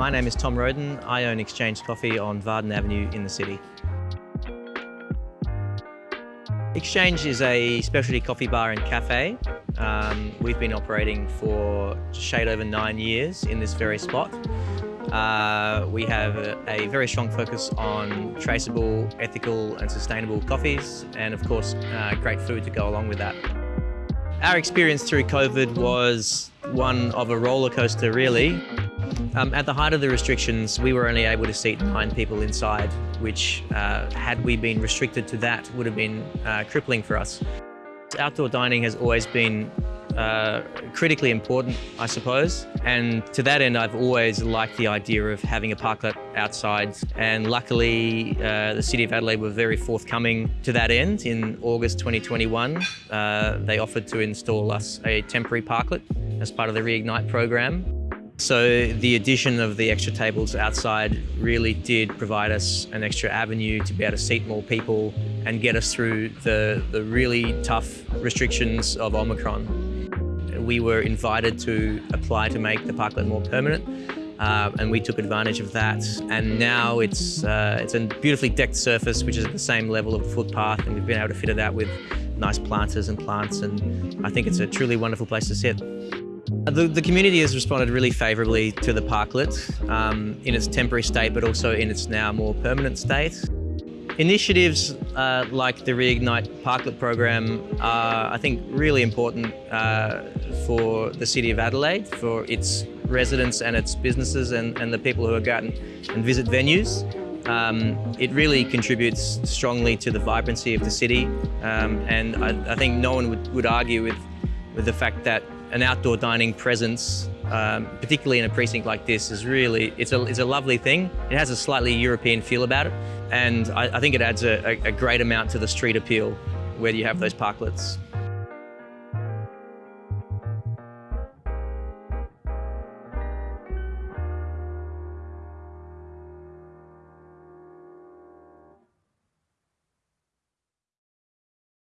My name is Tom Roden. I own Exchange Coffee on Vardon Avenue in the city. Exchange is a specialty coffee bar and cafe. Um, we've been operating for shade over nine years in this very spot. Uh, we have a, a, very strong focus on traceable, ethical and sustainable coffees and of course uh, great food to go along with that. Our experience through COVID was one of a roller coaster really. Um, at the height of the restrictions, we were only able to seat nine people inside, which, uh, had we been restricted to that, would have been uh, crippling for us. Outdoor dining has always been uh, critically important, I suppose. And to that end, I've always liked the idea of having a parklet outside. And luckily, uh, the City of Adelaide were very forthcoming to that end. In August 2021, uh, they offered to install us a temporary parklet as part of the Reignite program. So the addition of the extra tables outside really did provide us an extra avenue to be able to seat more people and get us through the, the really tough restrictions of Omicron. We were invited to apply to make the parklet more permanent uh, and we took advantage of that. And now it's, uh, it's a beautifully decked surface which is at the same level of the footpath and we've been able to fit it out with nice planters and plants and I think it's a truly wonderful place to sit. The, the, community has responded really favourably to the parklet um, in its temporary state, but also in its now more permanent state. Initiatives uh, like the Reignite Parklet program are, I think, really important uh, for the City of Adelaide, for its residents and its businesses and, and the people who go out and, and visit venues. Um, it really contributes strongly to the vibrancy of the city um, and I, I, think no one would, would argue with, with the fact that an outdoor dining presence, um, particularly in a precinct like this, is really, it's a, it's a lovely thing. It has a slightly European feel about it, and I, I think it adds a, a, great amount to the street appeal where you have those parklets.